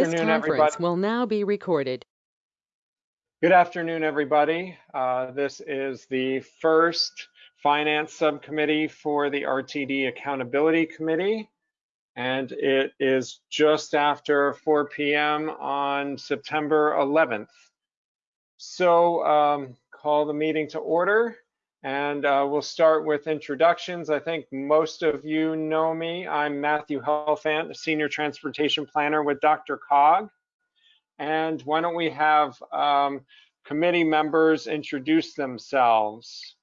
afternoon, everybody. conference will now be recorded. Good afternoon, everybody. Uh, This is the first Finance Subcommittee for the RTD Accountability Committee. And it is just after 4 PM on September 11th. So um, call the meeting to order. And uh, we'll start with introductions. I think most of you know me. I'm Matthew Helfand, a Senior Transportation Planner with Dr. Cog. And why don't we have um, committee members introduce themselves?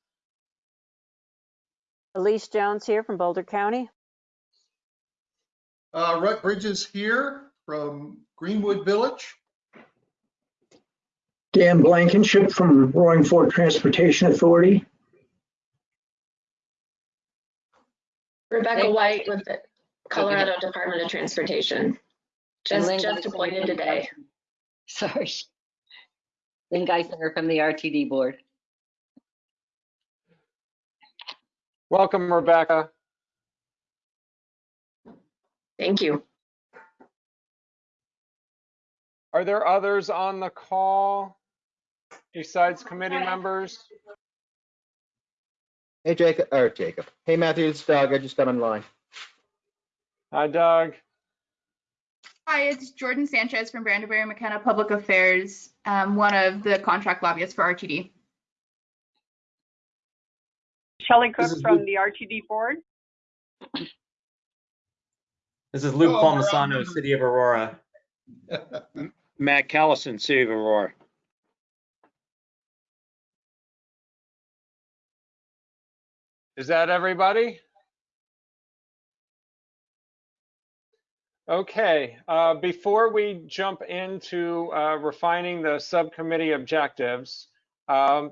Elise Jones here from Boulder County. Uh, Rutt Bridges here from Greenwood Village. Dan Blankenship from Roaring Fork Transportation Authority. Rebecca White with the Colorado Department of Transportation. Just, Lynn just Guissinger. appointed today. Sorry. Lynn Guissinger from the RTD Board. Welcome, Rebecca. Thank you. Are there others on the call besides committee members? Hey Jacob, or Jacob. Hey Matthew, it's Doug. I just got online. Hi, Doug. Hi, it's Jordan Sanchez from Brandeberry McKenna Public Affairs, um, one of the contract lobbyists for RTD. Shelley Cook from Luke. the RTD Board. This is Luke Hello, Palmisano, Aurora. City of Aurora. Matt Callison, City of Aurora. Is that everybody? Okay, uh, before we jump into uh, refining the subcommittee objectives, um,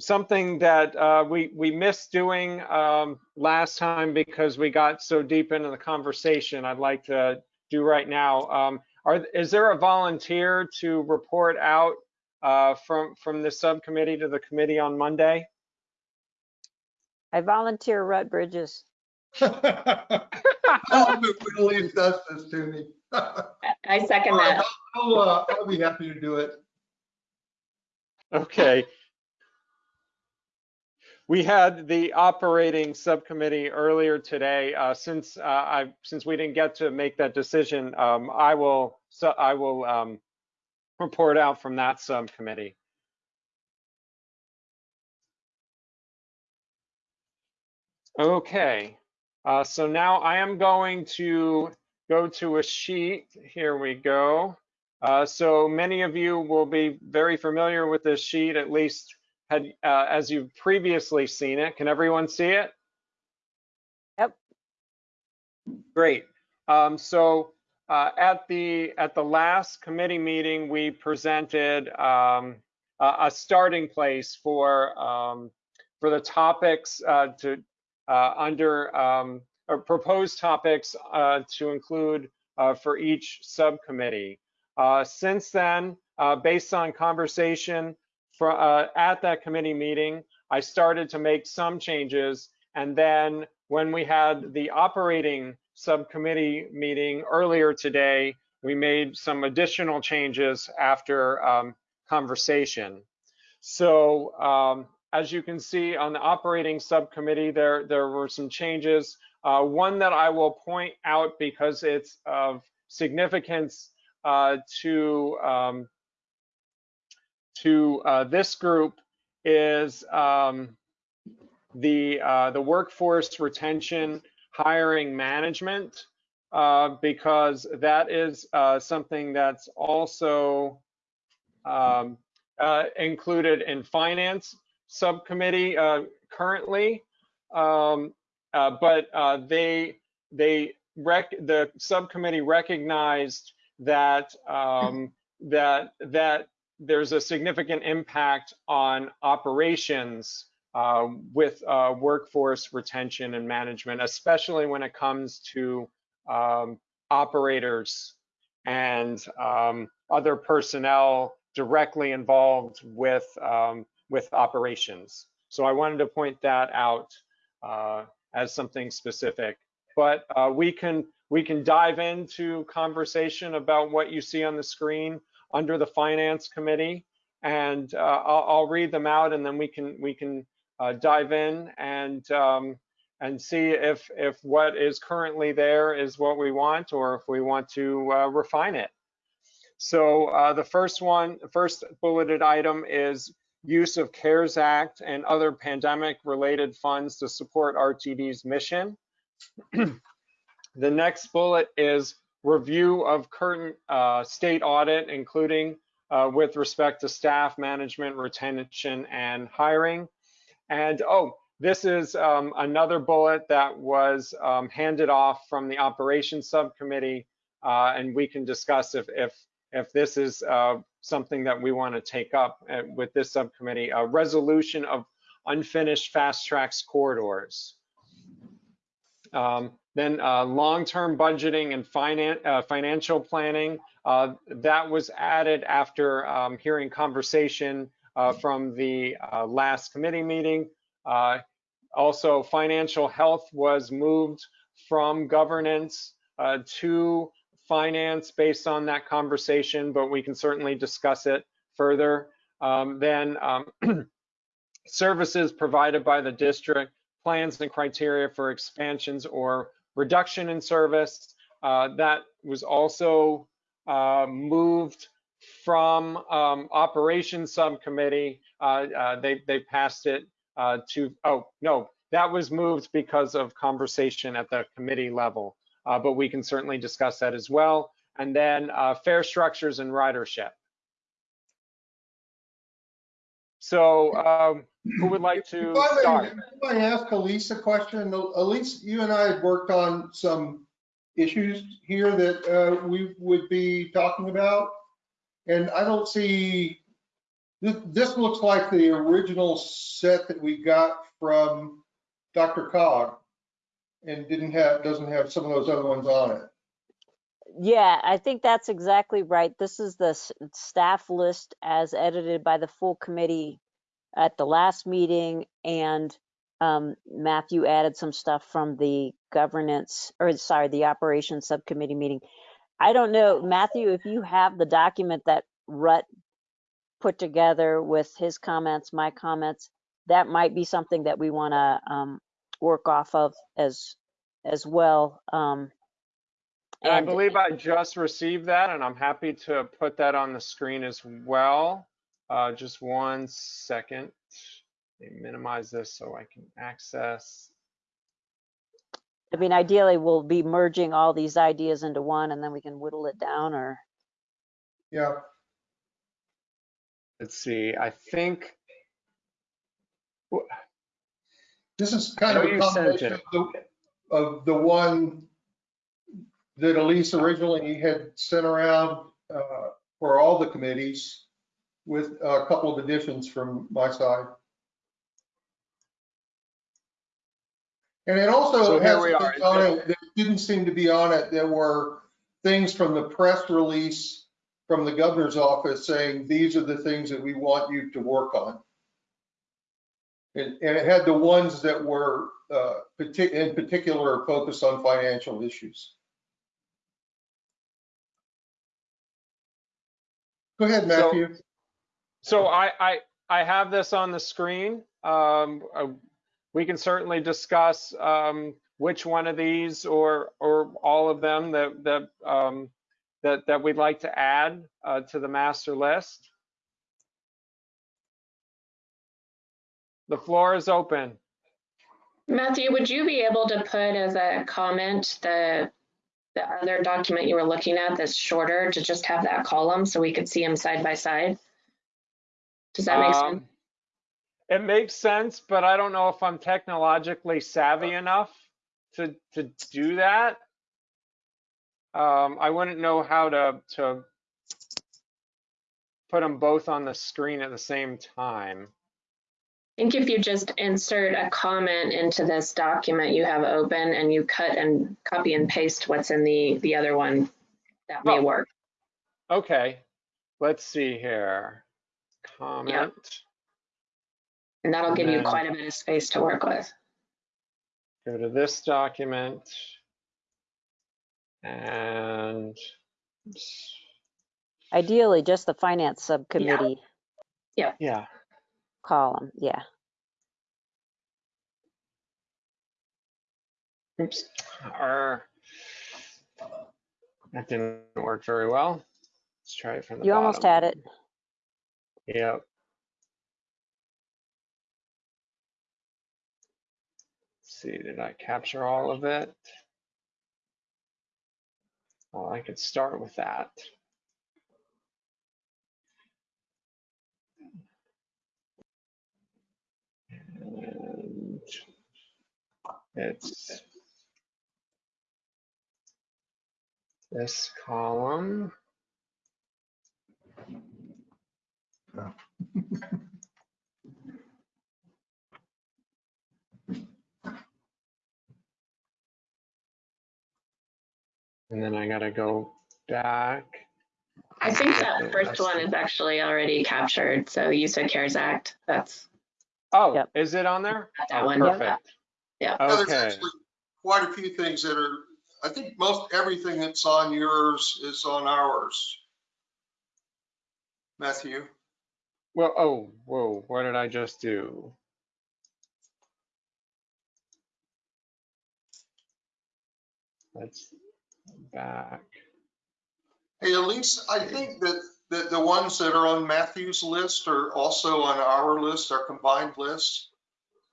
something that uh, we we missed doing um, last time because we got so deep into the conversation, I'd like to do right now. Um, are is there a volunteer to report out uh, from from the subcommittee to the committee on Monday? I volunteer Rutt Bridges. I'll move when Elise does this to me. I second that. I'll, uh, I'll be happy to do it. Okay. We had the operating subcommittee earlier today. Uh, since uh, I since we didn't get to make that decision, um, I will so I will um, report out from that subcommittee. Okay. Uh, so now I am going to go to a sheet. Here we go. Uh, so many of you will be very familiar with this sheet, at least had, uh, as you've previously seen it. Can everyone see it? Yep. Great. Um, so uh, at the at the last committee meeting, we presented um, a, a starting place for um, for the topics uh, to under um, proposed topics uh, to include uh, for each subcommittee. Uh, since then, uh, based on conversation for, uh, at that committee meeting, I started to make some changes. And then when we had the operating subcommittee meeting earlier today, we made some additional changes after um, conversation. So um, as you can see on the operating subcommittee, there, there were some changes. Uh, one that I will point out because it's of significance uh, to um, to uh, this group is um, the uh, the workforce retention hiring management uh, because that is uh, something that's also um, uh, included in finance subcommittee uh, currently, um, uh, but uh, they they rec the subcommittee recognized that um, that that there's a significant impact on operations uh, with uh, workforce retention and management, especially when it comes to um, operators and um, other personnel directly involved with um, with operations. So I wanted to point that out uh, as something specific. but uh, we can we can dive into conversation about what you see on the screen under the finance committee, and uh, I'll, I'll read them out, and then we can we can uh, dive in and um, and see if if what is currently there is what we want, or if we want to uh, refine it. So uh, the first one, first bulleted item is use of CARES Act and other pandemic-related funds to support RTD's mission. the next bullet is review of current uh, state audit, including uh, with respect to staff management, retention, and hiring. And oh, this is um, another bullet that was um, handed off from the operations subcommittee, uh, and we can discuss if if if this is uh, something that we want to take up uh, with this subcommittee, a resolution of unfinished FasTracks corridors. Um, then uh, long-term budgeting and finan uh, financial planning, uh, that was added after um, hearing conversation uh, from the uh, last committee meeting. Also, financial health was moved from governance to finance based on that conversation, but we can certainly discuss it further. Um, then um, services provided by the district, plans and criteria for expansions or reduction in service. Uh, that was also uh, moved from um, operations subcommittee. Uh, uh they, they passed it uh, to, oh, no, that was moved because of conversation at the committee level uh, but we can certainly discuss that as well. And then uh, fare structures and ridership. So um, who would like to If I start? if I ask Elise a question, Elise, you and I had worked on some issues here that uh, we would be talking about. And I don't see, this, this looks like the original set that we got from DRCOG and didn't have, doesn't have some of those other ones on it. Yeah, I think that's exactly right. This is the staff list as edited by the full committee at the last meeting and um, Matthew added some stuff from the governance, or sorry, the operations subcommittee meeting. I don't know, Matthew, if you have the document that Rutt put together with his comments, my comments, that might be something that we want to um, work off of as as well. Um, And I believe I just received that and I'm happy to put that on the screen as well. Uh, just one second. Let me minimize this so I can access. I mean, ideally, we'll be merging all these ideas into one, and then we can whittle it down. Or Yeah, Let's see, I think, this is kind of a combination of the, of the one that Elise originally had sent around uh, for all the committees with a couple of additions from my side. And it also here has things on it that didn't seem to be on it. There were things from the press release from the governor's office saying, these are the things that we want you to work on. And, and it had the ones that were uh, partic- in particular focused on financial issues. Go ahead, So- Matthew. so I, I, I have this on the screen. Um, uh, we can certainly discuss um, which one of these or, or all of them that, that, um, that, that we'd like to add uh, to the master list. The floor is open. Matthew, would you be able to put as a comment the, the other document you were looking at that's shorter to just have that column so we could see them side by side? Does that make sense? Um, It makes sense, but I don't know if I'm technologically savvy enough to, to do that. Um, I wouldn't know how to, to put them both on the screen at the same time. I think if you just insert a comment into this document you have open and you cut and copy and paste what's in the, the other one, that may Oh. work. Okay, let's see here. Comment. And that'll give you quite a bit of space to work with. Go to this document. And Ideally, just the finance subcommittee Yeah. yeah, column, yeah. oops, Arr. that didn't work very well. Let's try it from the You almost had it. Yep. See, did I capture all of it? Well, I could start with that. And it's this column. And then I gotta go back. I think that first one is actually already captured. So you said CARES Act. That's Oh, Yep. is it on there? that Oh, one. Yep. Perfect. Yeah. Yeah, there's Okay, actually quite a few things that are, I think most everything that's on yours is on ours. Matthew, well, oh, whoa, what did I just do? Let's back. hey, Elise, I think that, that the ones that are on Matthew's list are also on our list, our combined list.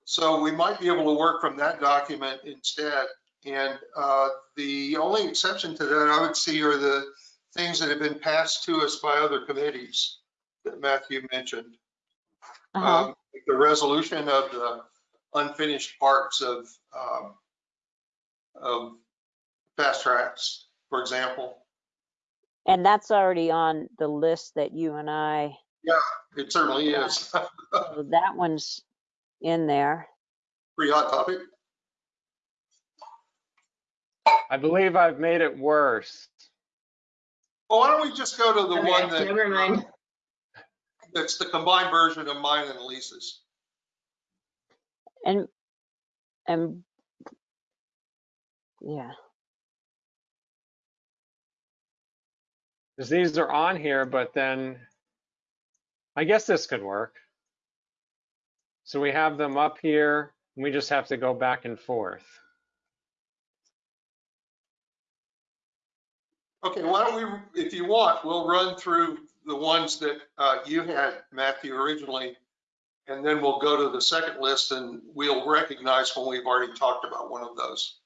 So we might be able to work from that document instead. And uh, the only exception to that I would see are the things that have been passed to us by other committees that Matthew mentioned. Uh-huh. Um, The resolution of the unfinished parts of, um, of FasTracks, for example. And that's already on the list that you and I, Yeah, It certainly is. so that one's in there. Pretty hot topic. I believe I've made it worse. Well, why don't we just go to the Okay, one that. never mind. Uh, that's the combined version of mine and Elise's. And, and, yeah, Because these are on here, but then I guess this could work. So we have them up here, and we just have to go back and forth. Okay, why don't we, if you want, we'll run through the ones that uh, you had, Matthew, originally. And then we'll go to the second list and we'll recognize when we've already talked about one of those.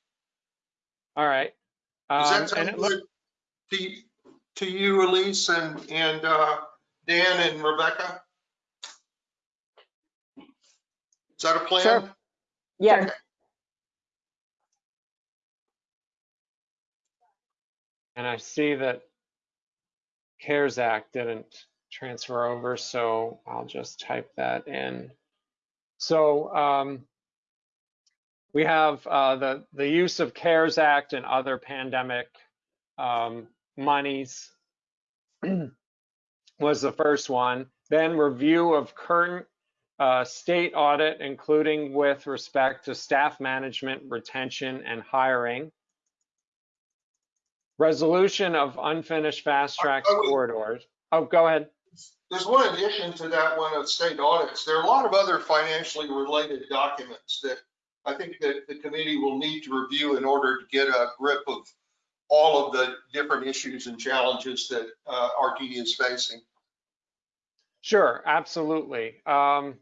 All right. Does Um, that sound it look- to, to you, Elise, and, and uh, Dan and Rebecca? Is that a plan? Sure. yeah, Okay. And I see that CARES Act didn't transfer over, so I'll just type that in. So um, we have uh, the, the use of CARES Act and other pandemic um, monies was the first one. Then review of current uh, state audit, including with respect to staff management, retention, and hiring resolution of unfinished fast track I would- corridors. Oh, go ahead. There's one addition to that one of state audits. There are a lot of other financially related documents that I think that the committee will need to review in order to get a grip of all of the different issues and challenges that uh, RTD is facing. Sure, absolutely. Um,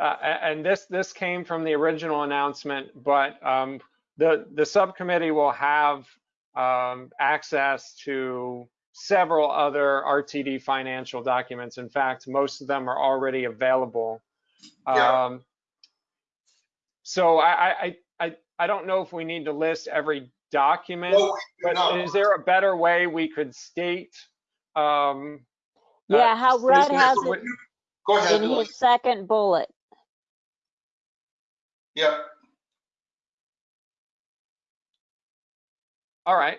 uh, and this this came from the original announcement, but um, the the subcommittee will have um, access to several other RTD financial documents. In fact, most of them are already available. Yeah. Um, so I I I I don't know if we need to list every document. No, But no. is there a better way we could state? um, uh, yeah, how Red has it Go ahead, in Elise. his second bullet. Yeah, All right,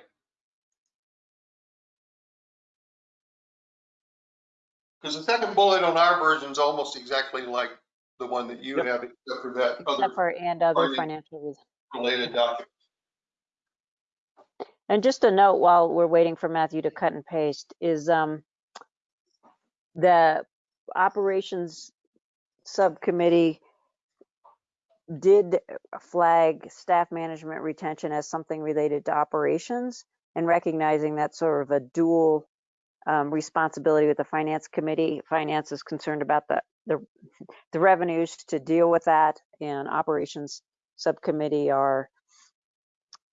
because the second bullet on our version is almost exactly like the one that you Yep. have, except for that Except other for and other financial reasons. related document. And just a note while we're waiting for Matthew to cut and paste is um, the operations subcommittee did flag staff management retention as something related to operations and recognizing that sort of a dual um, responsibility with the finance committee. Finance is concerned about the, the, the revenues to deal with that and operations subcommittee are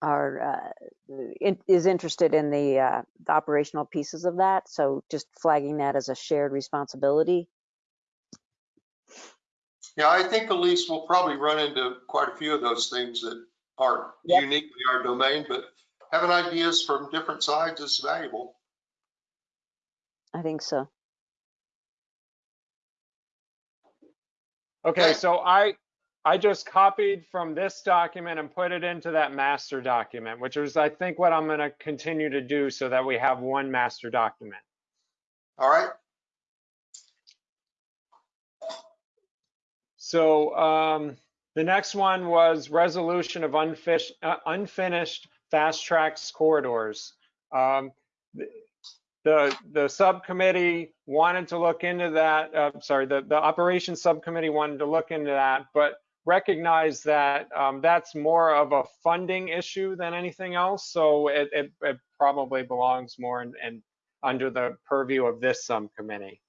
are uh, in, is interested in the, uh, the operational pieces of that. So just flagging that as a shared responsibility. Yeah, I think Elise will probably run into quite a few of those things that are Yep. uniquely our domain, but having ideas from different sides is valuable. I think so. Okay, Okay. so I, I just copied from this document and put it into that master document, which is, I think, what I'm gonna continue to do so that we have one master document. All right, So um, the next one was resolution of unfinished, uh, unfinished FasTracks corridors. Um, the- the the subcommittee wanted to look into that. Uh, sorry, the the operations subcommittee wanted to look into that, but recognized that um, that's more of a funding issue than anything else. So it it, it probably belongs more in, in under the purview of this subcommittee.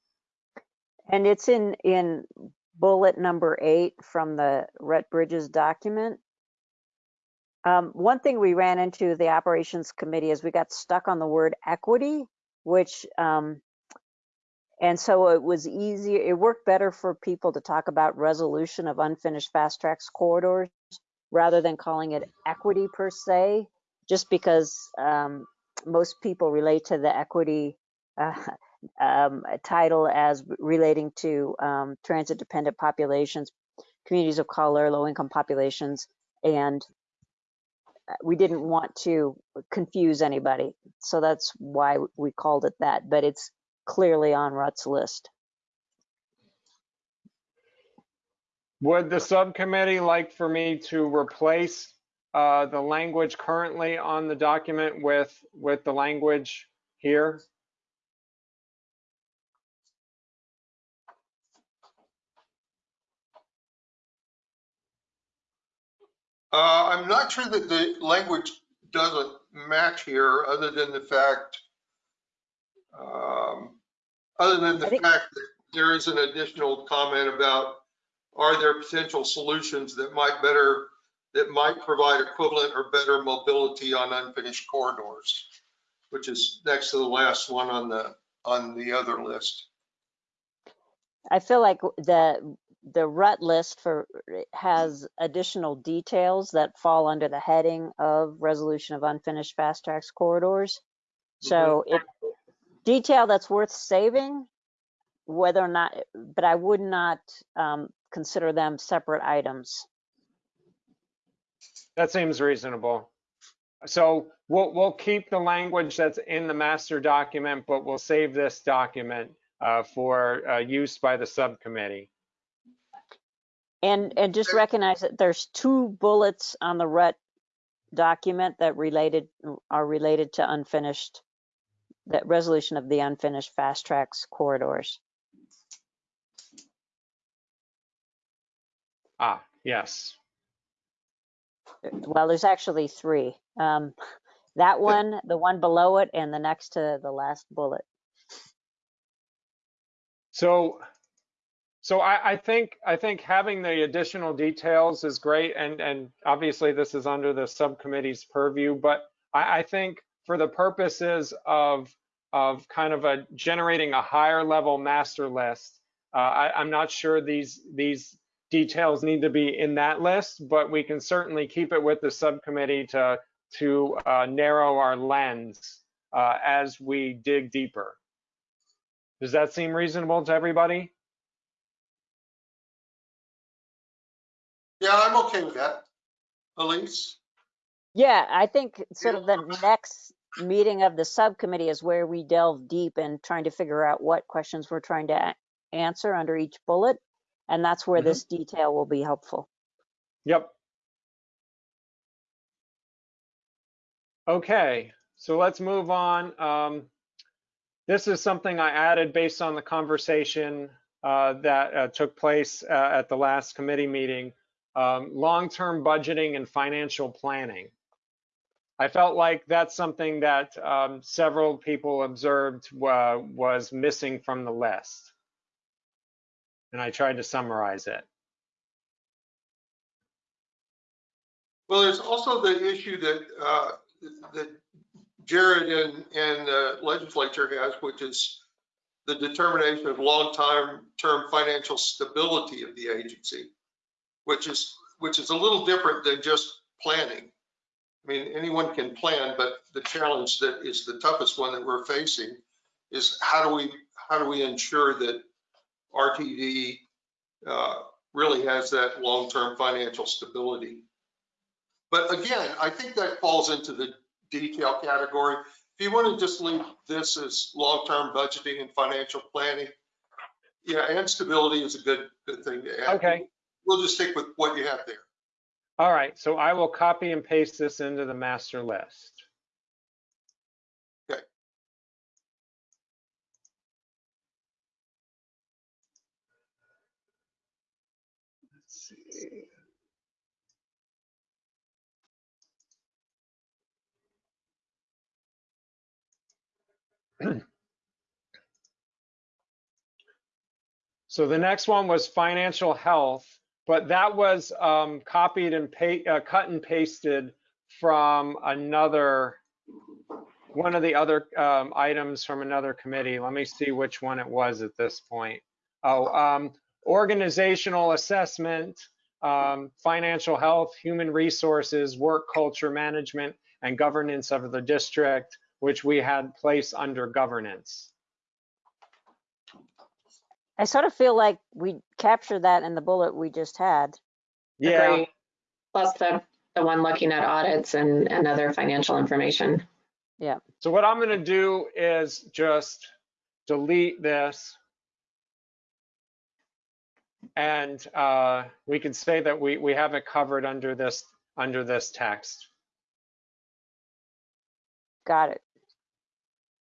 And it's in, in bullet number eight from the Rutt Bridges document. Um, one thing we ran into the operations committee is we got stuck on the word equity, which, um, and so it was easier, it worked better for people to talk about resolution of unfinished FasTracks corridors rather than calling it equity per se, just because, um, most people relate to the equity, uh, um, title as relating to um, transit dependent populations, communities of color, low income populations, and uh, we didn't want to confuse anybody. So that's why we called it that, but it's clearly on Rutt's list. Would the subcommittee like for me to replace uh, the language currently on the document with, with the language here? uh, I'm not sure that the language doesn't match here, other than the fact, um, other than the fact that there is an additional comment about, are there potential solutions that might better, that might provide equivalent or better mobility on unfinished corridors, which is next to the last one on the, on the other list. I feel like the, the Rutt list for, has additional details that fall under the heading of resolution of unfinished FasTracks corridors. So it, detail that's worth saving, whether or not, but I would not um, consider them separate items. That seems reasonable. So we'll, we'll keep the language that's in the master document, but we'll save this document uh, for uh, use by the subcommittee. And, and just recognize that there's two bullets on the Rutt document that related, are related to unfinished, that resolution of the unfinished FasTracks corridors. Ah, yes. Well, there's actually three. Um, that one, the one below it, and the next to the last bullet. So, so I, I think, I think having the additional details is great, and, and obviously this is under the subcommittee's purview, but I, I think for the purposes of, of kind of a generating a higher level master list, uh, I, I'm not sure these, these details need to be in that list, but we can certainly keep it with the subcommittee to, to uh, narrow our lens uh, as we dig deeper. Does that seem reasonable to everybody? Yeah, I'm okay with that. Elise? Yeah, I think sort of the next meeting of the subcommittee is where we delve deep in trying to figure out what questions we're trying to answer under each bullet. And that's where Mhm. this detail will be helpful. Yep. Okay, so let's move on. Um, this is something I added based on the conversation uh, that uh, took place uh, at the last committee meeting. Um, long-term budgeting and financial planning. I felt like that's something that um, several people observed uh, was missing from the list. And I tried to summarize it. Well, there's also the issue that, uh, that Jared and, and the legislature has, which is the determination of long-time term financial stability of the agency, which is, which is a little different than just planning. I mean, anyone can plan, but the challenge that is the toughest one that we're facing is how do we, how do we ensure that RTD uh, really has that long-term financial stability? But again, I think that falls into the detail category. If you want to just leave this as long-term budgeting and financial planning, yeah, and stability is a good, good thing to add. Okay. We'll just stick with what you have there. All right, so I will copy and paste this into the master list. Okay. Let's see. So the next one was financial health, but that was um, copied and uh, cut and pasted from another, one of the other um, items from another committee. Let me see which one it was at this point. Oh, um, organizational assessment, um, financial health, human resources, work culture management, and governance of the district, which we had placed under governance. I sort of feel like we captured that in the bullet we just had. Yeah, Agree. Plus the, the one looking at audits and, and other financial information. Yeah. So what I'm gonna do is just delete this. And uh, we can say that we, we have it covered under this, under this text. Got it.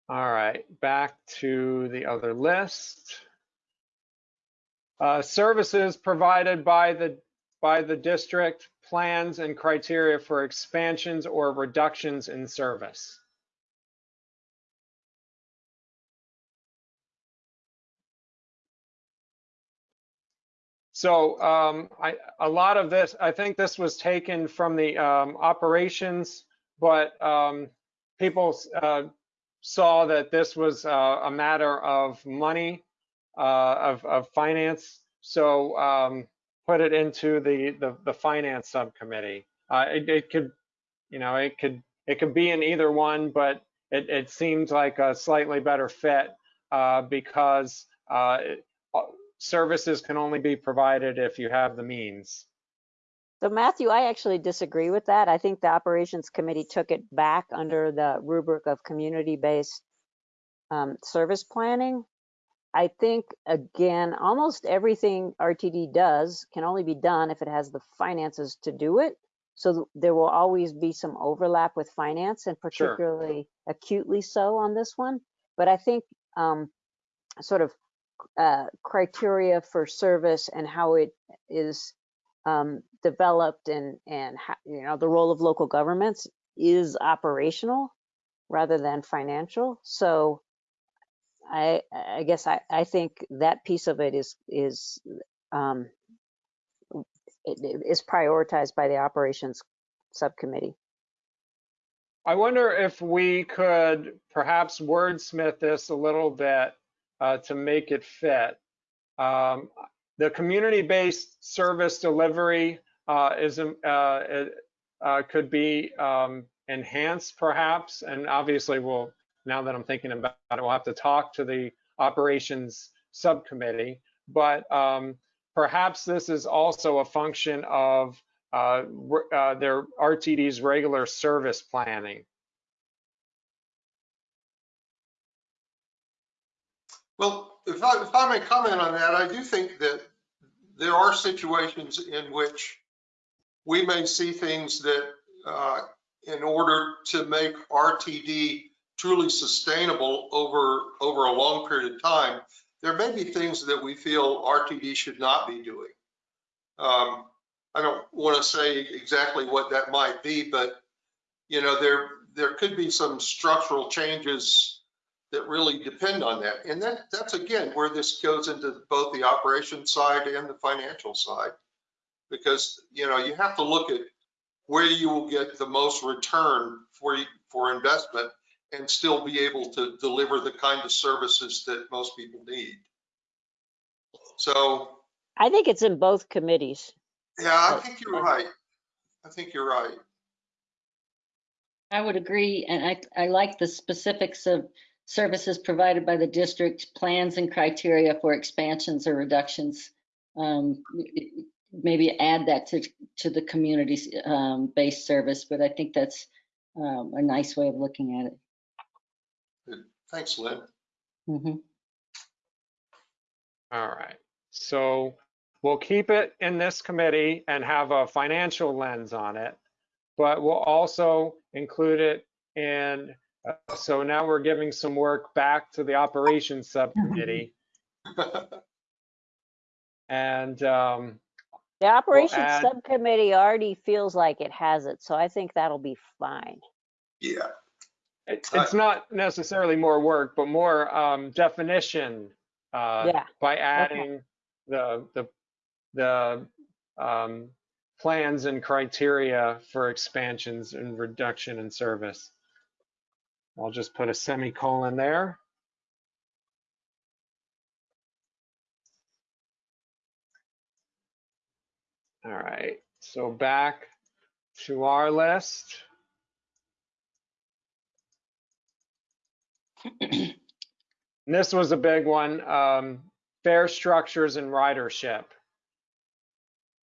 All right, back to the other list. Uh, services provided by the, by the district, plans and criteria for expansions or reductions in service. So um, I, a lot of this, I think this was taken from the um, operations, but um, people uh, saw that this was uh, a matter of money, of, of finance. So um, put it into the, the, the finance subcommittee. Uh, it, it could, you know, it could, it could be in either one, but it, it seems like a slightly better fit uh, because uh, it- services can only be provided if you have the means. So Matthew, I actually disagree with that. I think the operations committee took it back under the rubric of community-based um, service planning. I think, again, almost everything RTD does can only be done if it has the finances to do it. So there will always be some overlap with finance and Sure. particularly acutely so on this one. But I think um, sort of uh, criteria for service and how it is um, developed and, and, ho- you know, the role of local governments is operational rather than financial. So I, I guess I, I think that piece of it is, is, um, it- it is prioritized by the operations subcommittee. I wonder if we could perhaps wordsmith this a little bit uh, to make it fit. Um, the community-based service delivery uh, is um, uh, uh, could be um, enhanced perhaps, and obviously we'll. Now that I'm thinking about it, we'll have to talk to the operations subcommittee. But um, perhaps this is also a function of uh, uh, their RTD's regular service planning. Well, if I, if I may comment on that, I do think that there are situations in which we may see things that uh, in order to make RTD truly sustainable over, over a long period of time, there may be things that we feel RTD should not be doing. Um, I don't want to say exactly what that might be, but, you know, there, there could be some structural changes that really depend on that. And that, that's again, where this goes into both the operation side and the financial side. Because, you know, you have to look at where you will get the most return for, for investment and still be able to deliver the kind of services that most people need. So, I think it's in both committees. yeah, I think you're right. I think you're right. I would agree, and I, I like the specifics of services provided by the district, plans and criteria for expansions or reductions. Um, Maybe add that to, to the community um, based service, but I think that's um, a nice way of looking at it. Thanks, Lynn. Mhm. All right. So we'll keep it in this committee and have a financial lens on it, but we'll also include it in, uh, so now we're giving some work back to the operations subcommittee. And, um, The operations add- subcommittee already feels like it has it, so I think that'll be fine. Yeah, It- Uh, It's not necessarily more work, but more um, definition uh, Yeah, by adding the, the, the um, plans and criteria for expansions and reduction in service. I'll just put a semicolon there. All right, so back to our list. And this was a big one, um, structures and ridership.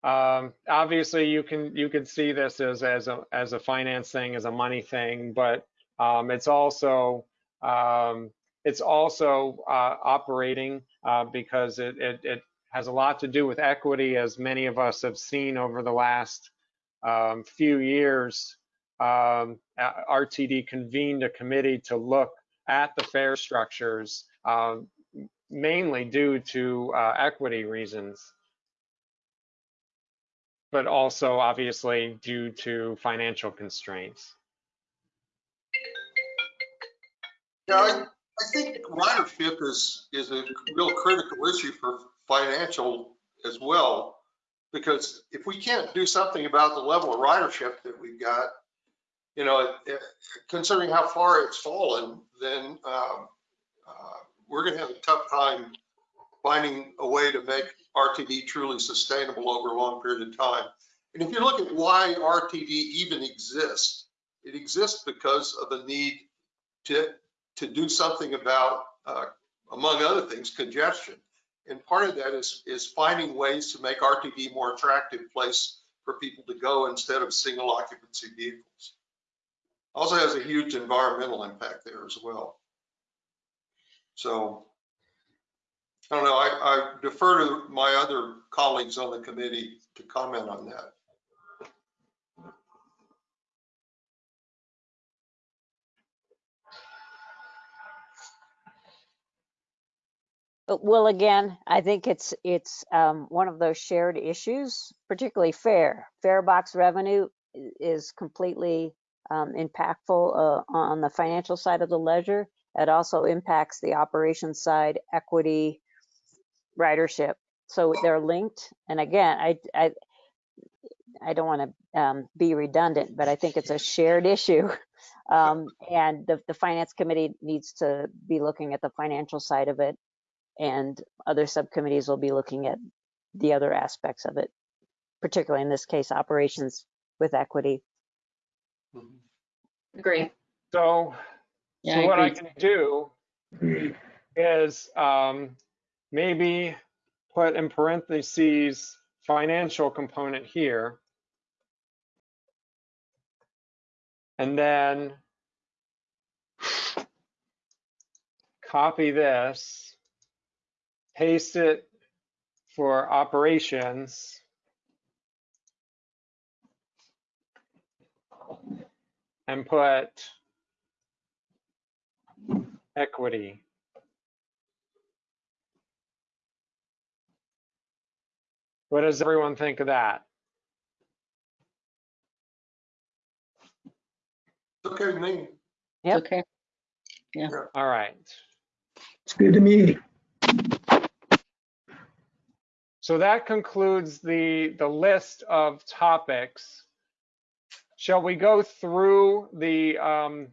Um, obviously you can, you can see this as, as a, as a finance thing, as a money thing, but, um, it's also, um, it's also, uh, operating, uh, because it, it, it has a lot to do with equity, as many of us have seen over the last, um, few years. Um, uh, RTD convened a committee to look at the fare structures, um, mainly due to uh, equity reasons, but also obviously due to financial constraints. yeah, I, I think ridership is, is a real critical issue for financial as well. Because if we can't do something about the level of ridership that we've got, you know, considering how far it's fallen, then um, uh, we're gonna have a tough time finding a way to make RTD truly sustainable over a long period of time. And if you look at why RTD even exists, it exists because of the need to, to do something about, uh, among other things, congestion. And part of that is, is finding ways to make RTD more attractive place for people to go instead of single occupancy vehicles. Also has a huge environmental impact there as well. So, I don't know, I, I defer to my other colleagues on the committee to comment on that. Well, again, I think it's, it's um, one of those shared issues, particularly fare. Fare box revenue is completely um, impactful uh, on the financial side of the ledger. It also impacts the operations side, equity, ridership. So they're linked. And again, I, I, I don't want to um, be redundant, but I think it's a shared issue. Um, and the, the finance committee needs to be looking at the financial side of it and other subcommittees will be looking at the other aspects of it, particularly in this case, operations with equity. Agree. So, Yeah, so I what I can do is um, maybe put in parentheses financial component here. And then copy this, paste it for operations. And put equity. What does everyone think of that? Okay, with me. Yep. Okay. All right. It's good to me. So that concludes the, the list of topics. Shall we go through the, um,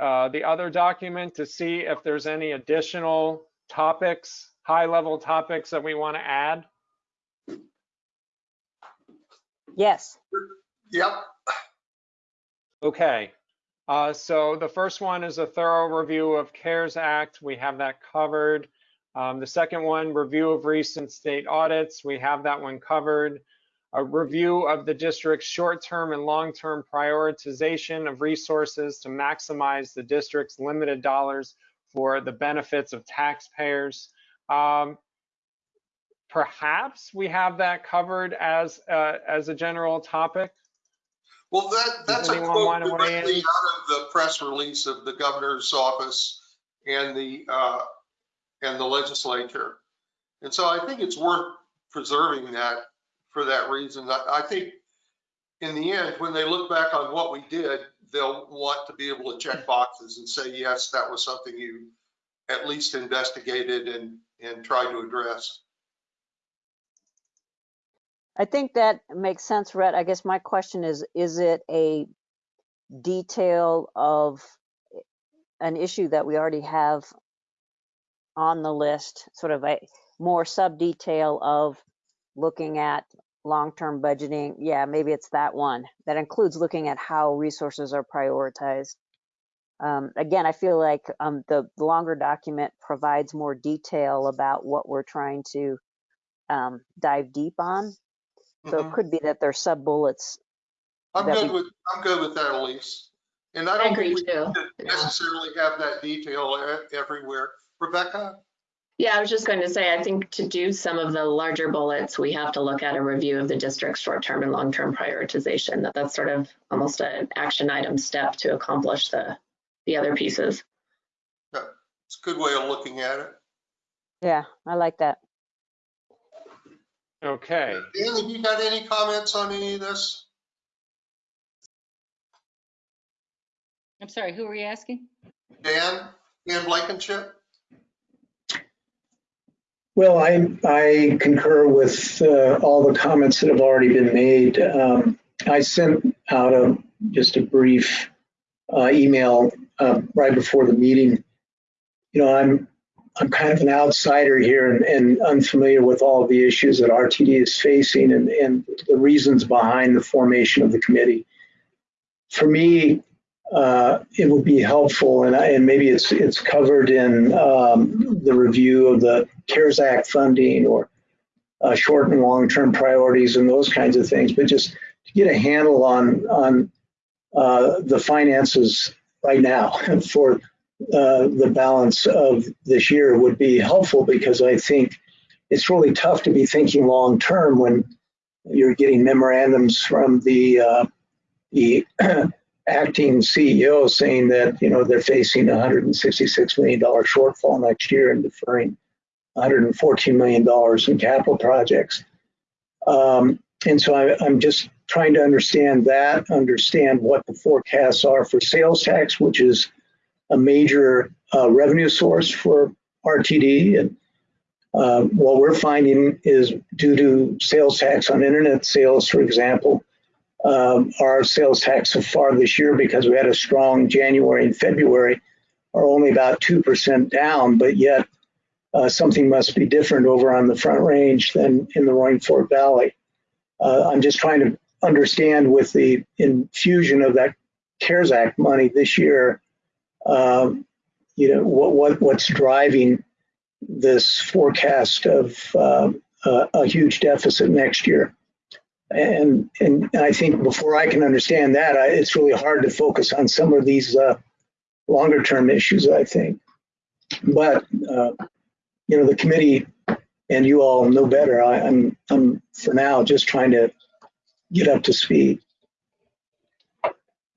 uh, the other document to see if there's any additional topics, high-level topics that we want to add? Yes. Yep. Okay. Uh, so the first one is a thorough review of CARES Act. We have that covered. Um, the second one, review of recent state audits. We have that one covered. A review of the district's short-term and long-term prioritization of resources to maximize the district's limited dollars for the benefits of taxpayers. Um, perhaps we have that covered as, uh, as a general topic. Well, that, that's a quote directly in? out of the press release of the governor's office and the, uh, and the legislature. And so I think it's worth preserving that for that reason. I, I think in the end, when they look back on what we did, they'll want to be able to check boxes and say, yes, that was something you at least investigated and, and tried to address. I think that makes sense, Rhett. I guess my question is, is it a detail of an issue that we already have on the list, sort of a more sub-detail of looking at long-term budgeting? Yeah, maybe it's that one. That includes looking at how resources are prioritized. Um, again, I feel like um, the the longer document provides more detail about what we're trying to um, dive deep on. So it Mhm. could be that there's sub bullets. I'm good we- with, I'm good with that, Elise. And I I don't agree think we too. need to Yeah. necessarily have that detail everywhere. Rebecca? Yeah, I was just going to say, I think to do some of the larger bullets, we have to look at a review of the district's short-term and long-term prioritization. That that's sort of almost an action item step to accomplish the, the other pieces. Yeah, It's a good way of looking at it. Yeah, I like that. Okay. Dan, have you got any comments on any of this? I'm sorry, who were you asking? Dan, Dan Blankenship? Well, I, I concur with uh, all the comments that have already been made. Um, I sent out a, just a brief uh, email uh, right before the meeting. You know, I'm, I'm kind of an outsider here and, and unfamiliar with all the issues that RTD is facing and, and the reasons behind the formation of the committee. For me, uh, it would be helpful, and, I, and maybe it's it's covered in um, the review of the CARES Act funding or uh, short and long-term priorities and those kinds of things, but just to get a handle on on uh, the finances right now for uh, the balance of this year would be helpful because I think it's really tough to be thinking long-term when you're getting memorandums from the uh, the acting CEO saying that, you know, they're facing a $166 million shortfall next year and deferring $114 million in capital projects. Um, and so I, I'm just trying to understand that, understand what the forecasts are for sales tax, which is a major uh, revenue source for RTD. And uh, what we're finding is due to sales tax on internet sales, for example, um, our sales tax so far this year, because we had a strong January and February, are only about 2% down, but yet uh, something must be different over on the Front Range than in the Roaring Fork Valley. Uh, I'm just trying to understand with the infusion of that CARES Act money this year, um, you know, what, what what's driving this forecast of uh, a, a huge deficit next year. And, and I think before I can understand that, I, it's really hard to focus on some of these uh, longer term issues, I think. But, uh, you know, the committee and you all know better. I, I'm, I'm for now just trying to get up to speed.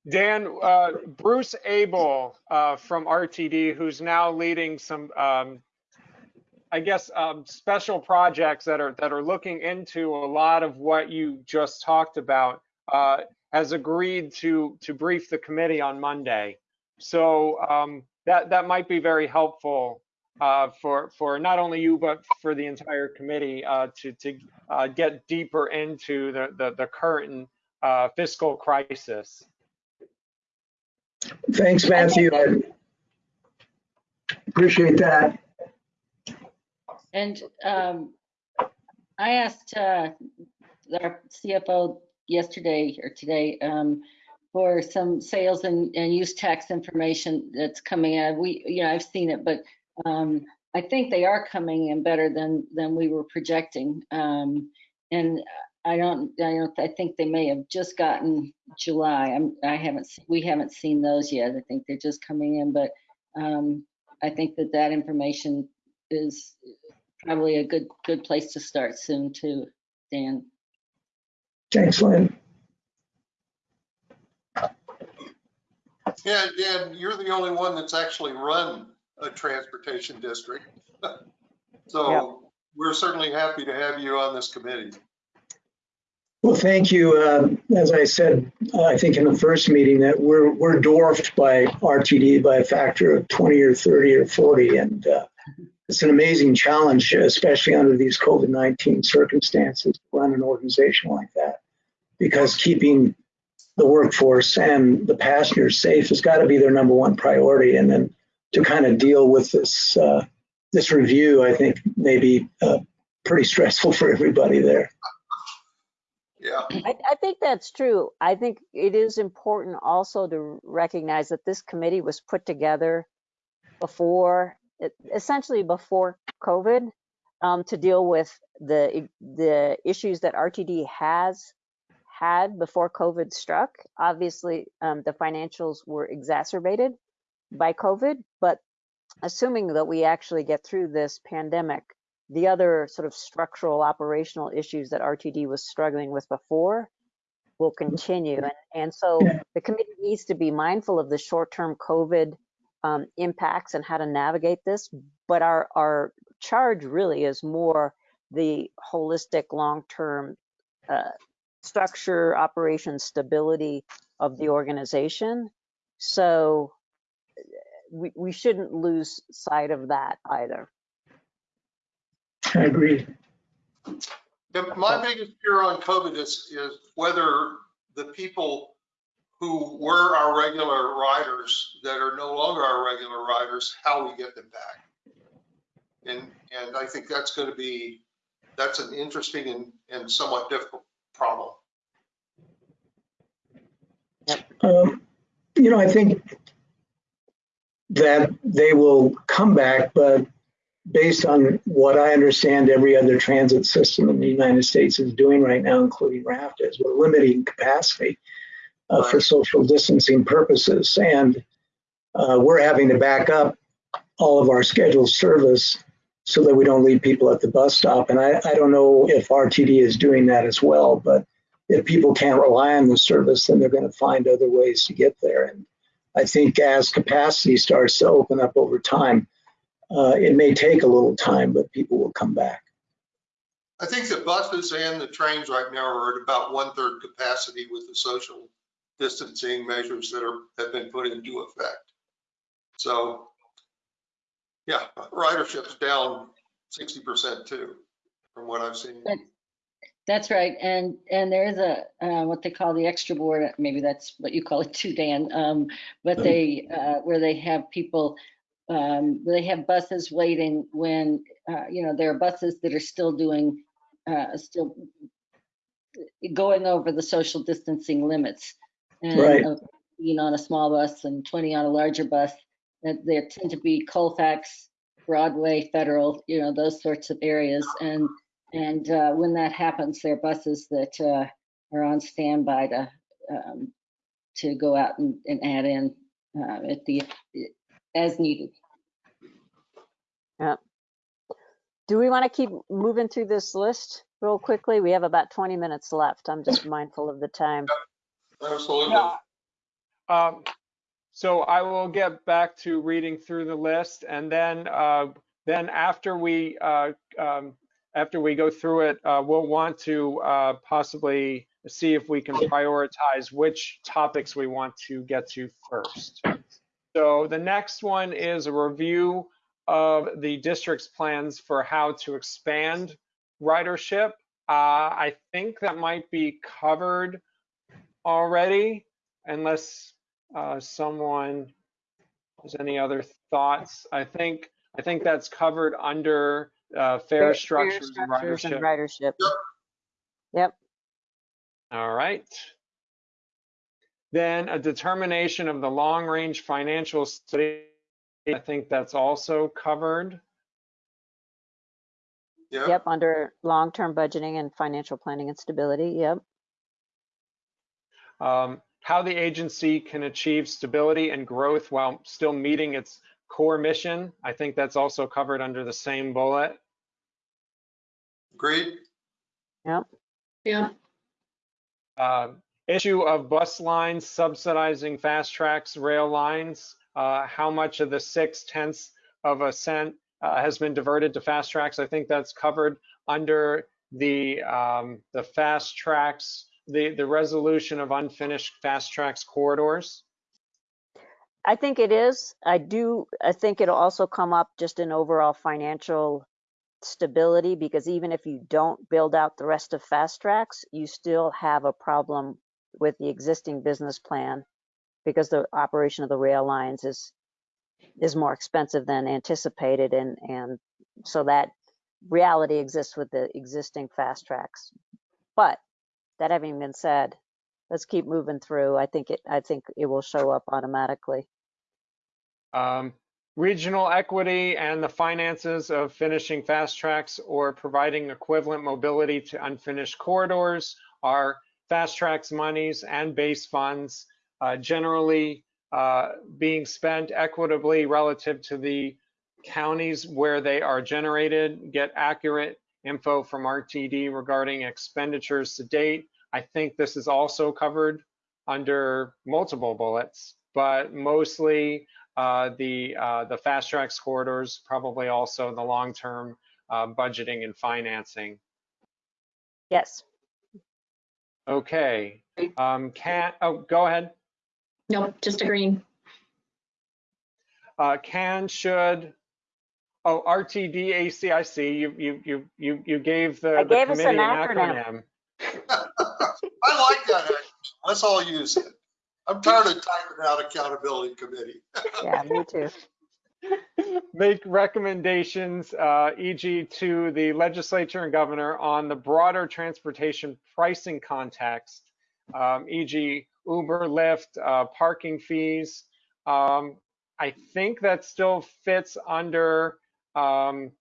Dan, uh, Bruce Abel uh, from RTD, who's now leading some, um, I guess, um, special projects that are that are looking into a lot of what you just talked about, uh, has agreed to to brief the committee on Monday. So um, that that might be very helpful uh, for for not only you but for the entire committee uh, to to uh, get deeper into the the, the current uh, fiscal crisis. Thanks, Matthew. I appreciate that. And um, I asked uh, our CFO yesterday or today um, for some sales and, and use tax information that's coming out. We, you know, I've seen it, but um, I think they are coming in better than than we were projecting. Um, and I don't, I don't, I think they may have just gotten July. I'm, I haven't, we haven't seen those yet. I think they're just coming in, but um, I think that that information is probably a good, good place to start soon too, Dan. Thanks, Lynn. Yeah, Dan, you're the only one that's actually run a transportation district. So we're certainly happy to have you on this committee. Well, thank you. Uh, As I said, uh, I think in the first meeting that we're, we're dwarfed by RTD by a factor of 20 or 30 or 40. And uh, it's an amazing challenge, especially under these COVID-19 circumstances, to run an organization like that. Because keeping the workforce and the passengers safe has got to be their number one priority. And then to kind of deal with this, uh, this review, I think may be uh, pretty stressful for everybody there. Yeah, I, I think that's true. I think it is important also to recognize that this committee was put together before, essentially before COVID, um, to deal with the, the issues that RTD has had before COVID struck. Obviously, um, the financials were exacerbated by COVID, but assuming that we actually get through this pandemic, the other sort of structural operational issues that RTD was struggling with before will continue. And, and so the committee needs to be mindful of the short-term COVID um, impacts and how to navigate this. But our, our charge really is more the holistic, long-term uh, structure, operation, stability of the organization. So we, we shouldn't lose sight of that either. I agree. Yeah, my biggest fear on COVID is, is whether the people who were our regular riders that are no longer our regular riders, how we get them back. And, and I think that's going to be, that's an interesting and, and somewhat difficult problem. Um, You know, I think that they will come back, but based on what I understand every other transit system in the United States is doing right now, including RAFT, is we're limiting capacity uh, for social distancing purposes. And uh, we're having to back up all of our scheduled service so that we don't leave people at the bus stop. And I, I don't know if RTD is doing that as well, but if people can't rely on the service, then they're going to find other ways to get there. And I think as capacity starts to open up over time, uh, it may take a little time, but people will come back. I think the buses and the trains right now are at about one-third capacity with the social distancing measures that are, have been put into effect. So, yeah, ridership's down 60% too, from what I've seen. But- That's right, and, and there is a, uh, what they call the extra board, maybe that's what you call it too, Dan. Um, but they, uh, where they have people, um, they have buses waiting when, uh, you know, there are buses that are still doing, uh, still going over the social distancing limits. And, Right. uh, Being on a small bus and 20 on a larger bus, that there tend to be Colfax, Broadway, Federal, you know, those sorts of areas. And and uh, when that happens, there are buses that uh, are on standby to um, to go out and, and add in uh, at the as needed. Yeah. Do we want to keep moving through this list real quickly? We have about 20 minutes left. I'm just mindful of the time. Absolutely. Yeah. Um, so I will get back to reading through the list and then, uh, then after we, uh, um, after we go through it, uh, we'll want to, uh, possibly see if we can prioritize which topics we want to get to first. So the next one is a review of the district's plans for how to expand ridership. Uh, I think that might be covered already, unless uh, someone has any other thoughts. I think, I think that's covered under uh, fare structures and structures and ridership. ridership. Yep, All right. Then a determination of the long-range financial study. I think that's also covered. Yeah, yep, under long-term budgeting and financial planning and stability, yep. Um, how the agency can achieve stability and growth while still meeting its core mission. I think that's also covered under the same bullet. agreed. Yeah, Uh, issue of bus lines subsidizing FasTracks rail lines. Uh, how much of the six tenths of a cent uh, has been diverted to FasTracks? I think that's covered under the um, the FasTracks, the the resolution of unfinished FasTracks corridors. I think it is. I do, I think it'll also come up just in overall financial stability, because even if you don't build out the rest of FasTracks, you still have a problem with the existing business plan because the operation of the rail lines is, is more expensive than anticipated and, and so that reality exists with the existing FasTracks. But that having been said, let's keep moving through. I think it, I think it will show up automatically. Um, regional equity and the finances of finishing FasTracks or providing equivalent mobility to unfinished corridors are FasTracks monies and base funds uh, generally uh, being spent equitably relative to the counties where they are generated, get accurate info from RTD regarding expenditures to date. I think this is also covered under multiple bullets, but mostly uh, the uh, the FasTracks corridors, probably also the long-term uh, budgeting and financing. Yes. Okay, um, can, oh, go ahead. No, just agreeing. Uh, can, should, oh, RTD, ACIC, you, you, you, you, you gave the I the gave us an committee an acronym. acronym. I like that. acronym. Let's all use it. I'm tired of typing out accountability committee. Yeah, me too. make recommendations, uh, e.g. to the legislature and governor on the broader transportation pricing context, um, e.g. Uber, Lyft, uh, parking fees. Um, I think that still fits under um,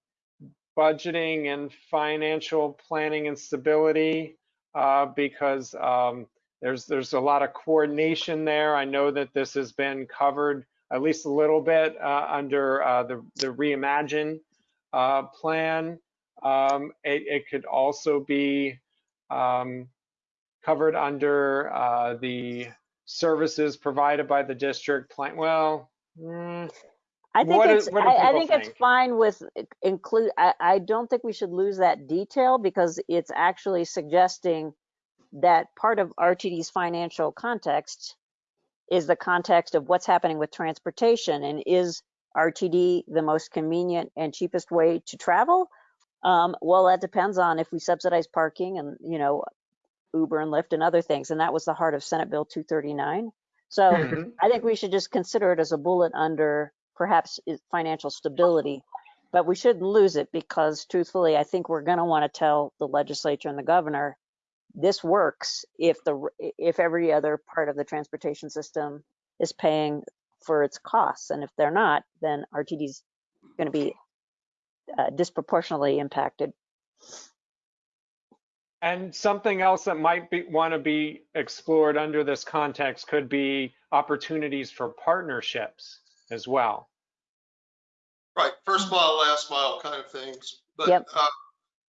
budgeting and financial planning and stability uh, because um, there's there's a lot of coordination there. I know that this has been covered at least a little bit uh, under uh, the, the reimagine uh, plan. Um, it, it, could also be um, covered under uh, the services provided by the district plan. Well, mm, I think What it's, is- I, I people think it's fine with include, I, I don't think we should lose that detail because it's actually suggesting that part of RTD's financial context is the context of what's happening with transportation and is RTD the most convenient and cheapest way to travel? Um, well, that depends on if we subsidize parking and, you know, Uber and Lyft and other things. And that was the heart of Senate Bill 239. So mhm. I think we should just consider it as a bullet under perhaps financial stability, but we shouldn't lose it because truthfully, I think we're going to want to tell the legislature and the governor, this works if the, if every other part of the transportation system is paying for its costs. And if they're not, then RTD is going to be uh, disproportionately impacted. And something else that might be want to be explored under this context could be opportunities for partnerships as well. Right, first mile, last mile kind of things. But, Yep. uh,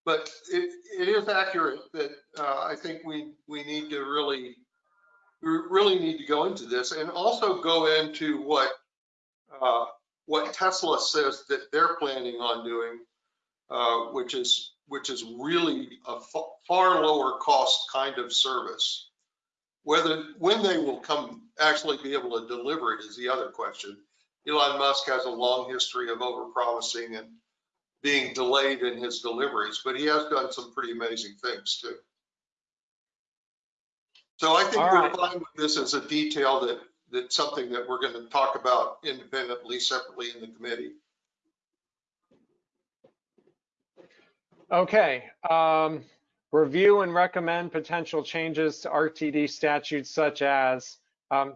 but it, it is accurate that, uh, I think we, we need to really we really need to go into this and also go into what, uh, what Tesla says that they're planning on doing, uh, which is, which is really a far lower cost kind of service. Whether, when they will come, actually be able to deliver it is the other question. Elon Musk has a long history of overpromising and being delayed in his deliveries, but he has done some pretty amazing things too. So I think All we're right. fine with this as a detail that, that's something that we're going to talk about independently, separately in the committee. Okay, um, review and recommend potential changes to RTD statutes such as, um,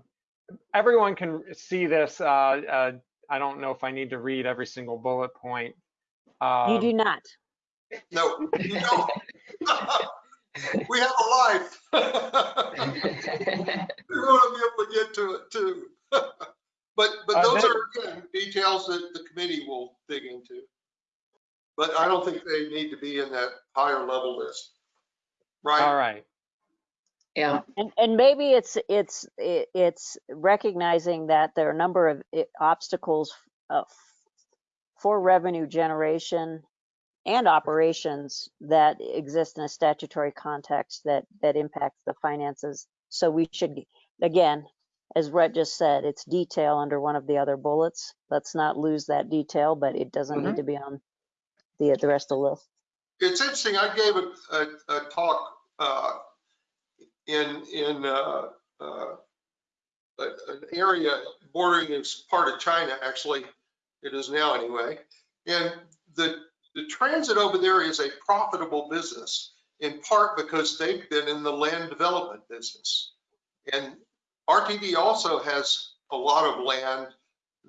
everyone can see this, uh, uh, I don't know if I need to read every single bullet point. You Um, do not. No, you don't. We have a life. We want to be able to get to it too. But, but Uh, those then- are again, details that the committee will dig into. But I don't think they need to be in that higher level list. Right. All Right? Right, Yeah, And, and maybe it's, it's, it's recognizing that there are a number of obstacles uh, for revenue generation and operations that exist in a statutory context that, that impacts the finances. So we should, again, as Rhett just said, it's detail under one of the other bullets. Let's not lose that detail, but it doesn't need to be on the, the rest of the list. It's interesting, I gave a, a, a talk, uh, in, in, uh, uh, an area bordering part of China, actually, it is now anyway. And the, the transit over there is a profitable business, in part because they've been in the land development business. And RTD also has a lot of land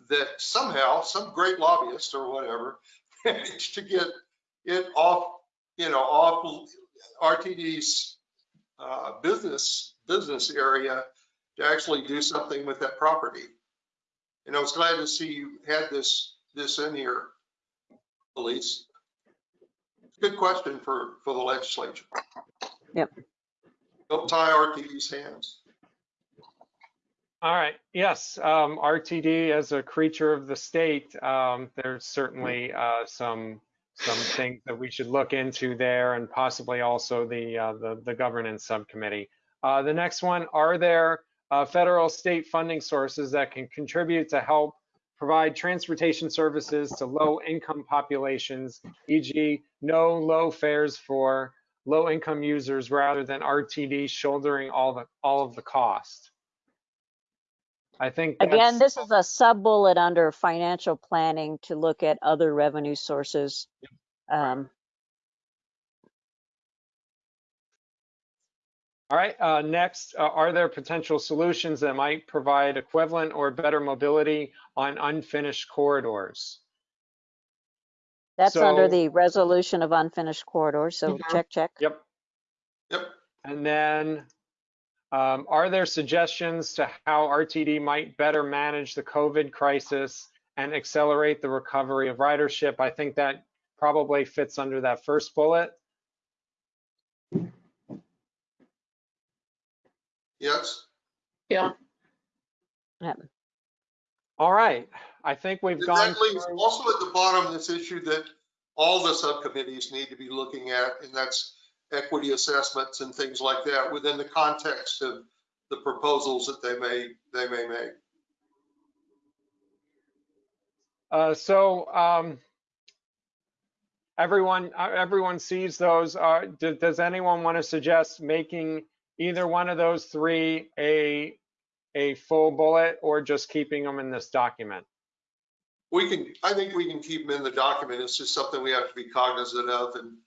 that somehow, some great lobbyist or whatever, managed to get it off, you know, off RTD's uh, business, business area to actually do something with that property. And I was glad to see you had this, this in here, Elise. Good question for, for the legislature. Yep. Don't tie RTD's hands. all right, yes, um, RTD as a creature of the state, um, there's certainly, uh, some, some things that we should look into there and possibly also the, uh, the, the governance subcommittee. Uh, the next one, are there, uh, federal state funding sources that can contribute to help provide transportation services to low income populations, e.g. no low fares for low income users rather than RTD shouldering all the, all of the cost? I think Again, this is a sub-bullet under financial planning to look at other revenue sources. Um, All right, uh, next, uh, are there potential solutions that might provide equivalent or better mobility on unfinished corridors? That's under the resolution of unfinished corridors, so Mhm. check, check. Yep. Yep. And then, um, are there suggestions to how RTD might better manage the COVID crisis and accelerate the recovery of ridership? I think that probably fits under that first bullet. Yes? yeah. All right, I think we've gone That leaves through. also at the bottom this issue that all the subcommittees need to be looking at, and that's equity assessments and things like that within the context of the proposals that they may, they may make. Uh, so, um, everyone, uh, everyone sees those. Uh, do- does anyone want to suggest making either one of those three a, a full bullet or just keeping them in this document? We can, I think we can keep them in the document. It's just something we have to be cognizant of and,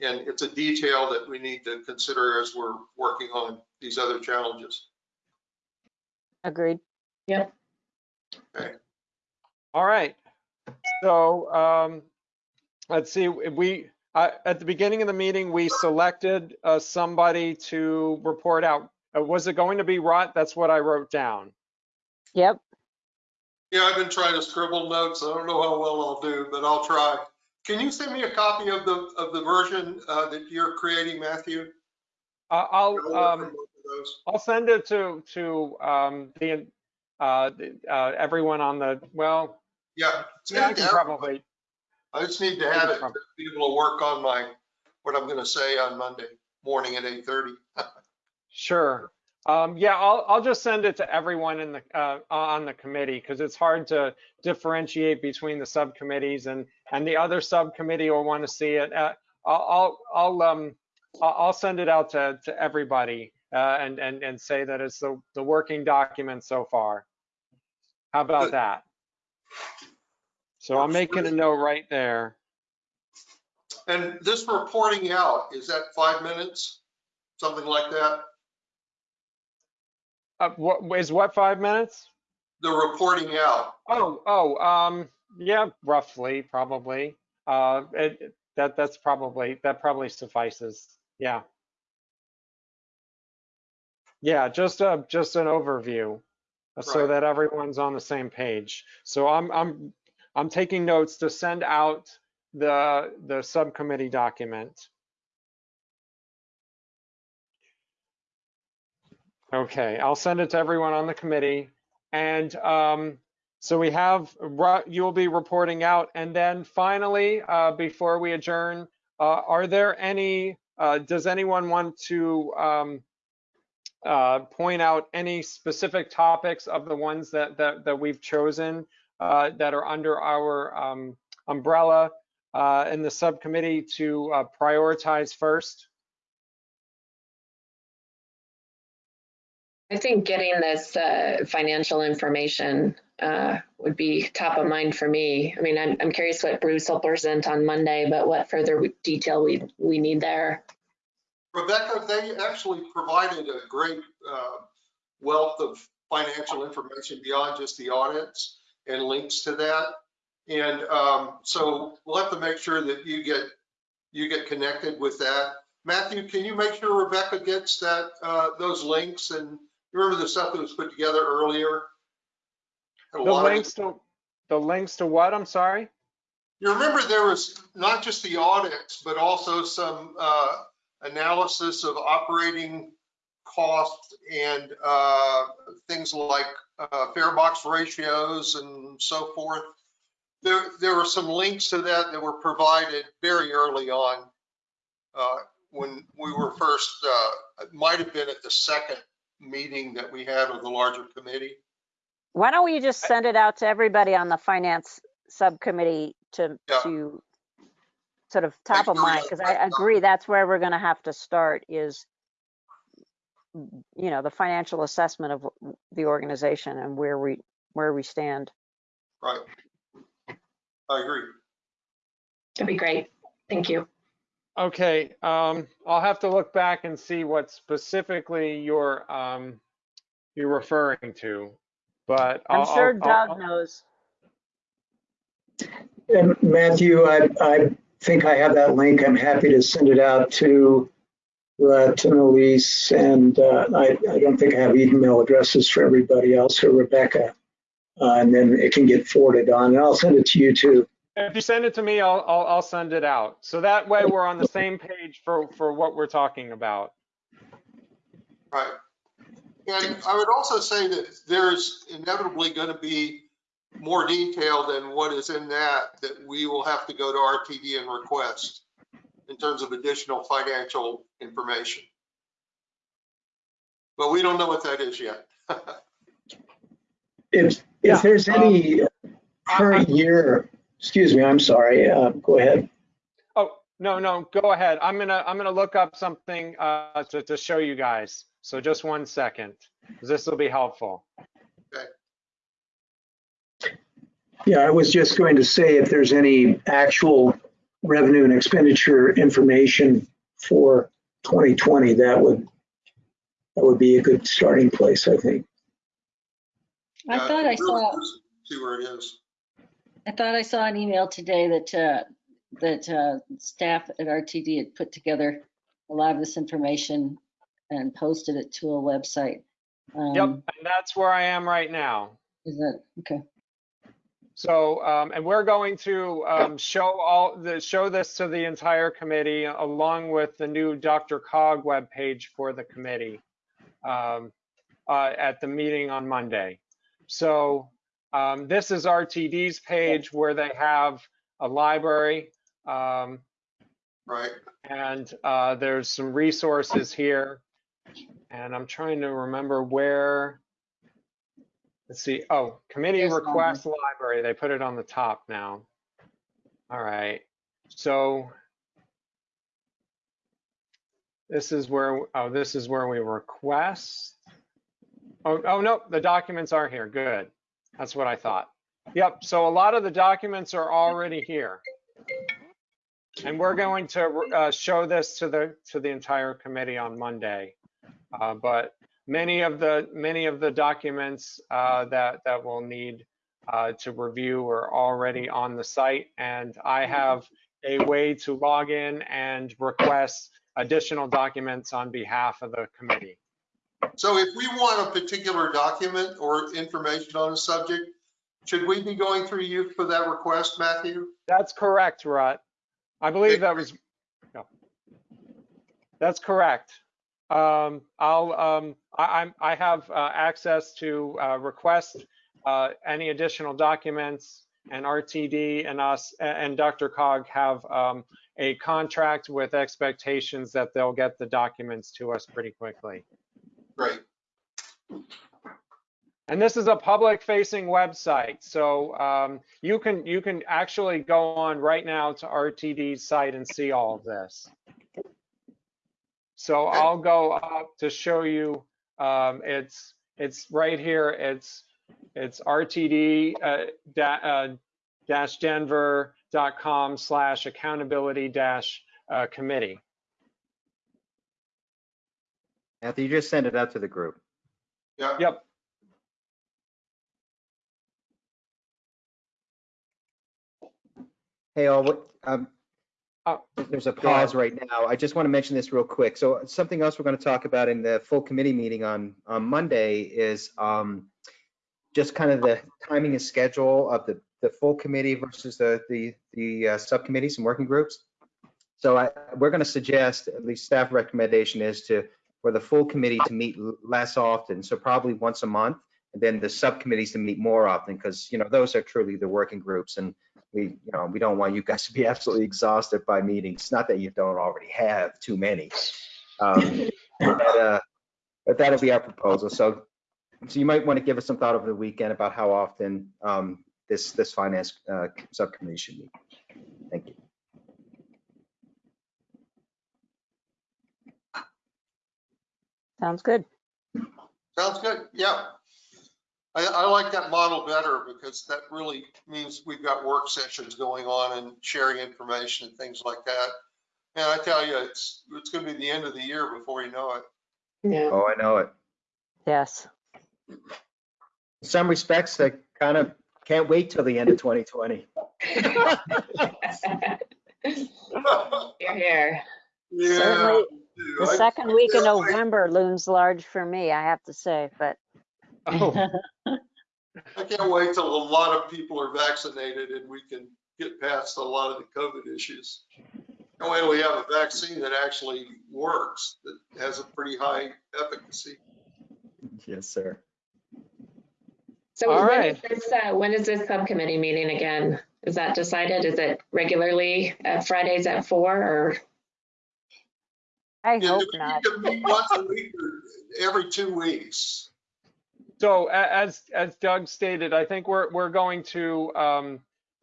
and it's a detail that we need to consider as we're working on these other challenges. Agreed. Yep. All right. So, um, let's see, we, uh, at the beginning of the meeting, we selected, uh, somebody to report out. Uh, was it going to be Rutt? That's what I wrote down. Yep, Yeah, I've been trying to scribble notes. I don't know how well I'll do, but I'll try. Can you send me a copy of the, of the version uh, that you're creating, Matthew? Uh, I'll, um. I'll send it to, to, um, the, uh, the, uh, everyone on the, well, Yeah. yeah, I can probably, I just need to have it, to be able to work on my, what I'm gonna say on Monday morning at eight thirty. sure. Um, yeah, I'll, I'll just send it to everyone in the, uh, on the committee, because it's hard to differentiate between the subcommittees and, and the other subcommittee will want to see it. Uh, I'll, I'll, I'll, um, I'll, I'll send it out to, to everybody, uh, and, and, and say that it's the, the working document so far. How about that? So I'm making a note right there. And this reporting out, is that five minutes? Something like that? Uh, what, is what, five minutes? The reporting out, Oh, oh, um, yeah, roughly, probably. Uh, it, that, that's probably, that probably suffices. Yeah. Yeah, just a, just an overview uh, so that everyone's on the same page. So I'm, I'm, I'm taking notes to send out the, the subcommittee document. Okay, I'll send it to everyone on the committee. And um, so we have, you'll be reporting out. And then finally, uh, before we adjourn, uh, are there any, uh, does anyone want to um, uh, point out any specific topics of the ones that, that, that we've chosen uh, that are under our um, umbrella uh, in the subcommittee to prioritize first? I think getting this uh, financial information uh, would be top of mind for me. I mean, I'm, I'm curious what Bruce will present on Monday, but what further detail we, we need there. Rebecca, they actually provided a great uh, wealth of financial information beyond just the audits and links to that. And um, so we'll have to make sure that you get, you get connected with that. Matthew, can you make sure Rebecca gets that, uh, those links and you remember the stuff that was put together earlier? The links to, the links to what, I'm sorry? You remember there was not just the audits, but also some uh, analysis of operating costs and uh, things like uh, fare box ratios and so forth. There, there were some links to that that were provided very early on uh, when we were first, uh, it might have been at the second meeting that we had of the larger committee. Why don't we just send it out to everybody on the finance subcommittee to, Yeah. to sort of top of sure mind? have Because I agree, that's where we're gonna have to start is, you know, the financial assessment of the organization and where we, where we stand. Right. I agree. That'd be great. Thank you. Okay, um, I'll have to look back and see what specifically you're, um, you're referring to, but. I'm I'll- sure I'll- I'll- Doug knows. And Matthew, I, I think I have that link. I'm happy to send it out to, uh, to Elise. And, uh, I, I don't think I have email addresses for everybody else or Rebecca. Uh, and then it can get forwarded on and I'll send it to you too. If you send it to me, I'll, I'll, I'll send it out. So that way we're on the same page for, for what we're talking about. Right. And I would also say that there's inevitably going to be more detail than what is in that, that we will have to go to RTD and request in terms of additional financial information. But we don't know what that is yet. If, Yeah, if there's any current year, excuse me, I'm sorry, uh, go ahead. Oh, no, no, go ahead. I'm gonna, I'm gonna look up something, uh, to, to show you guys. So just one second, 'cause this will be helpful. Yeah, I was just going to say if there's any actual revenue and expenditure information for 2020, that would, that would be a good starting place, I think. I Uh, thought I saw, See where it is. I thought I saw an email today that, uh, that, uh, staff at RTD had put together a lot of this information and posted it to a website. Yep, Um, and that's where I am right now. Is that, okay. So, um, and we're going to, um, show all the, show this to the entire committee along with the new DRCOG webpage for the committee. um, uh, at the meeting on Monday. So um, this is RTD's page where they have a library. Um, Right. and uh, there's some resources here. And I'm trying to remember where, let's see, oh, committee one. request library, they put it on the top now. All right, so this is where, oh, this is where we request. Oh, oh, no, the documents are here, good. That's what I thought. Yep, so a lot of the documents are already here. And we're going to uh, show this to the, to the entire committee on Monday. Uh, But many of the, many of the documents uh, that, that we'll need uh, to review are already on the site. And I have a way to log in and request additional documents on behalf of the committee. So if we want a particular document or information on a subject, should we be going through you for that request, Matthew? That's correct, Rutt. I believe that was, no. That's correct. Um, I'll, um, I, I'm, I have, uh, access to, uh, request, uh, any additional documents and RTD and us and DRCOG have, um, a contract with expectations that they'll get the documents to us pretty quickly. Great. And this is a public facing website. So um, you can you can actually go on right now to RTD's site and see all of this. So I'll go up to show you. Um, it's it's right here. It's it's RTD uh, da, uh, dash Denver.com slash accountability dash uh, committee. Matthew, you just send it out to the group. Yeah. Yep. Hey, all, what, um, Oh, there's a go ahead. pause right now. I just want to mention this real quick. So something else we're going to talk about in the full committee meeting on, on Monday is, um, just kind of the timing and schedule of the, the full committee versus the, the, the uh, subcommittees and working groups. So I, we're going to suggest, at least staff recommendation is to, for the full committee to meet less often, so probably once a month. And then the subcommittees to meet more often, because, you know, those are truly the working groups and we, you know, we don't want you guys to be absolutely exhausted by meetings. Not that you don't already have too many. Um, But, uh, but that'll be our proposal. So, so you might want to give us some thought over the weekend about how often um, this, this finance uh, subcommittee should meet. Thank you. Sounds good. Sounds good. Yeah. I, I like that model better because that really means we've got work sessions going on and sharing information and things like that. And I tell you, it's, it's going to be the end of the year before you know it. Yeah. Oh, I know it. Yes. In some respects, I kind of can't wait till the end of 2020. You're here. Yeah. Certainly, The I- second week of can't wait. November looms large for me, I have to say, but Oh, I can't wait till a lot of people are vaccinated and we can get past a lot of the COVID issues. That way we have a vaccine that actually works, that has a pretty high efficacy. Yes, sir. So All when is right. this, uh, when is this subcommittee meeting again? Is that decided? Is it regularly uh, Fridays at four or? I Yeah, hope you not. can meet once a week or every two weeks. So as, as Doug stated, I think we're, we're going to um,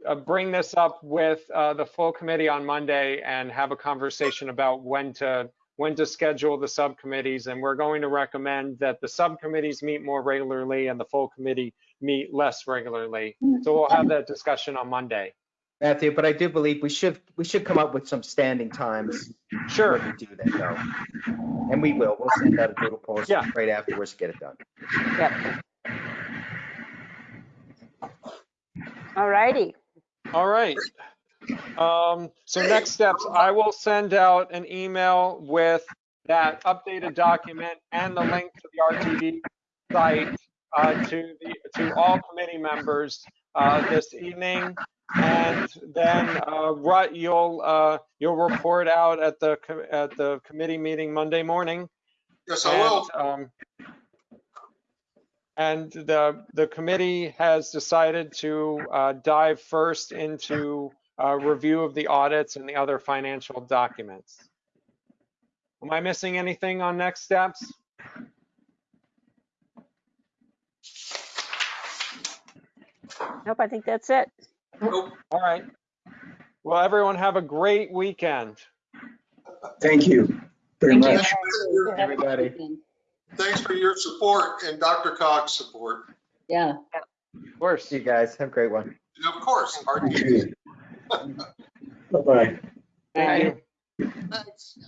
uh, bring this up with uh, the full committee on Monday and have a conversation about when to, when to schedule the subcommittees. And we're going to recommend that the subcommittees meet more regularly and the full committee meet less regularly. So we'll have that discussion on Monday. Matthew, but I do believe we should, we should come up with some standing times Sure. when we do that though. And we will, we'll send out a doodle post Yeah. right afterwards to get it done. Yep. All righty. All right. Um, so next steps, I will send out an email with that updated document and the link to the RTD site uh, to the, to all committee members uh, this evening. And then, uh, Rutt, you'll, uh, you'll report out at the, co- at the committee meeting Monday morning. Yes, I will. And, um, And the, the committee has decided to uh, dive first into a review of the audits and the other financial documents. Am I missing anything on next steps? Nope, I think that's it. All right. Well, everyone have a great weekend. Thank you very Thank you. much. Everybody. Thanks for your support and DRCOG's support. Yeah. Of course. You guys. Have a great one. And of course, Thank you. Bye-bye. Thank you. Thanks.